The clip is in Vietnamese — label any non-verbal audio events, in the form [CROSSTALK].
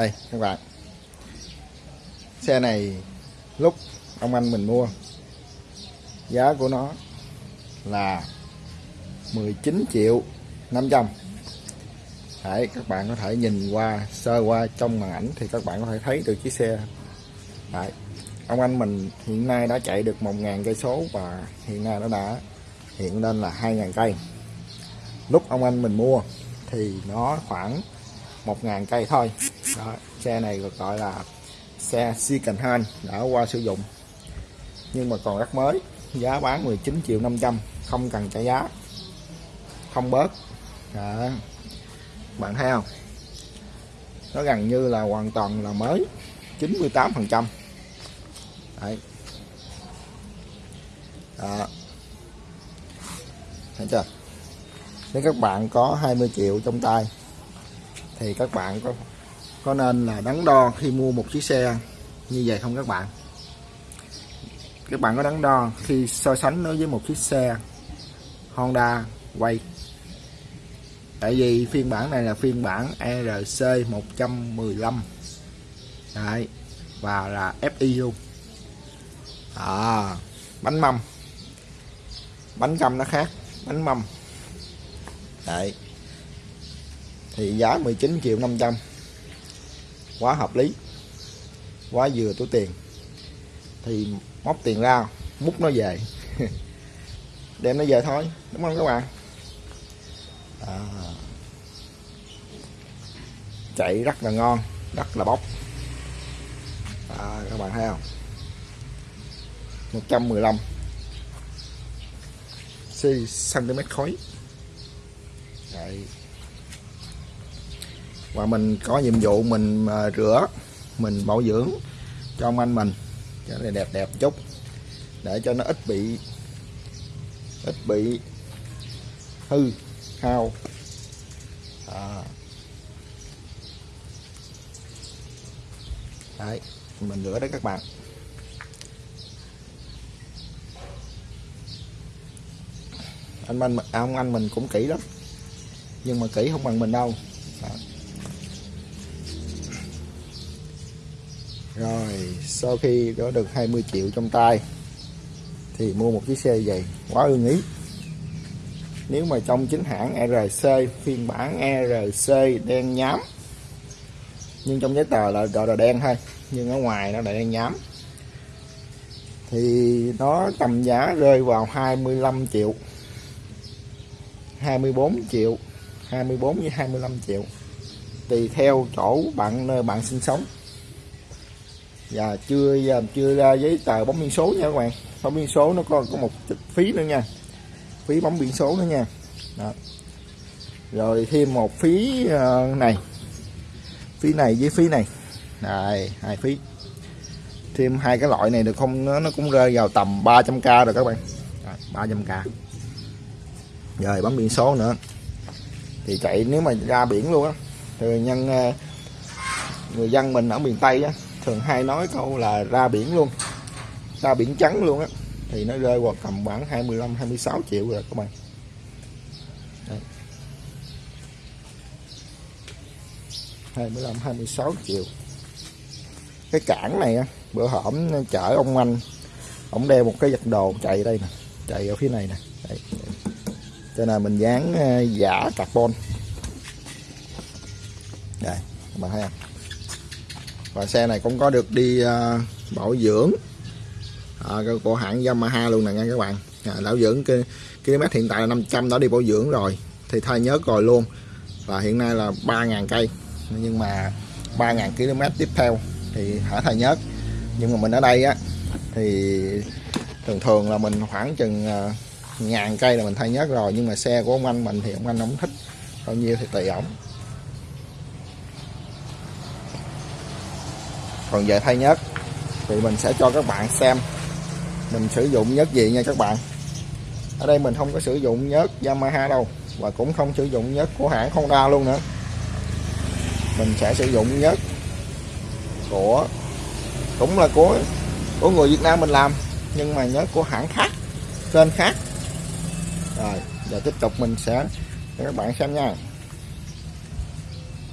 đây các bạn xe này lúc ông anh mình mua giá của nó là 19 triệu 500 Đấy, các bạn có thể nhìn qua sơ qua trong màn ảnh thì các bạn có thể thấy được chiếc xe. Đấy, ông anh mình hiện nay đã chạy được 1.000 cây số và hiện nay nó đã hiện lên là 2.000 cây. Lúc ông anh mình mua thì nó khoảng 1.000 cây thôi. Đó, xe này được gọi là xe second hand đã qua sử dụng. Nhưng mà còn rất mới giá bán 19 triệu 500 không cần trả giá. Không bớt. Đó. bạn thấy không? Nó gần như là hoàn toàn là mới 98 phần trăm. Đấy. Đó. Thấy chưa? Nếu các bạn có 20 triệu trong tay thì các bạn có có nên là đắn đo khi mua một chiếc xe như vậy không các bạn? Các bạn có đắn đo khi so sánh nó với một chiếc xe Honda quay tại vì phiên bản này là phiên bản ERC 115 Đấy. và là FI luôn. À, bánh mâm. Bánh căm nó khác bánh mâm. Đấy. thì giá 19 triệu 500 quá hợp lý quá vừa túi tiền. Thì móc tiền ra múc nó về. [LAUGHS] Đem nó về thôi đúng không các bạn? À. chạy rất là ngon rất là bốc. À, các bạn thấy không? 115 cm khối. Đấy và mình có nhiệm vụ mình à, rửa, mình bảo dưỡng cho ông anh mình. Cho nó đẹp đẹp chút. Để cho nó ít bị ít bị hư, hao. À. đấy, mình rửa đấy các bạn. Anh anh à, ông anh mình cũng kỹ lắm. Nhưng mà kỹ không bằng mình đâu. Rồi, sau khi có được 20 triệu trong tay, thì mua một chiếc xe vậy quá ưng ý. Nếu mà trong chính hãng RC phiên bản RC đen nhám, nhưng trong giấy tờ là gọi là đen thôi, nhưng ở ngoài nó lại đen nhám, thì nó tầm giá rơi vào 25 triệu 24 triệu 24 với 25 triệu, tùy theo chỗ bạn, nơi bạn sinh sống và chưa giờ chưa ra giấy tờ bóng biển số nha các bạn. Bóng biển số nó có có một chút phí nữa nha. Phí bóng biển số nữa nha. Đó. rồi thêm một phí ờ, này. Phí này với phí này. Này hai phí. Thêm hai cái loại này được không? Nó, nó cũng rơi vào tầm 300k rồi các bạn. Rồi, 300k rồi bấm biển số nữa. Thì chạy nếu mà ra biển luôn á thì nhân ờ, người dân mình ở miền tây á thường hay nói câu là ra biển luôn. Ra biển trắng luôn á. Thì nó rơi vào tầm khoảng 25 26 triệu rồi các bạn. Đây. 25 26 triệu. Cái cảng này á, bữa hổm chở ông anh, ông đeo một cái giật đồ chạy đây nè, chạy ở phía này nè. Đây cho nên mình dán ờ, giả carbon. Đây, các bạn thấy không? Và xe này cũng có được đi uh, bảo dưỡng. Ờ, uh, của hãng Yamaha luôn nè nha các bạn. À, bảo dưỡng cái km hiện tại là 500 đã đi bảo dưỡng rồi. Thì thay nhớ rồi luôn. Và hiện nay là 3.000 cây. Nhưng mà 3.000 km tiếp theo thì hả thay nhớt nhưng mà mình ở đây á thì thường thường là mình khoảng chừng uh, ngàn cây là mình thay nhớt rồi. Nhưng mà xe của ông anh mình thì ông anh không thích bao nhiêu thì tùy ổng. Còn về thay nhớt thì mình sẽ cho các bạn xem mình sử dụng nhớt gì nha các bạn. Ở đây mình không có sử dụng nhớt Yamaha đâu, và cũng không sử dụng nhớt của hãng Honda luôn nữa. Mình sẽ sử dụng nhớt của, cũng là của của người Việt Nam mình làm, nhưng mà nhớt của hãng khác tên khác. Rồi, giờ tiếp tục mình sẽ cho các bạn xem nha.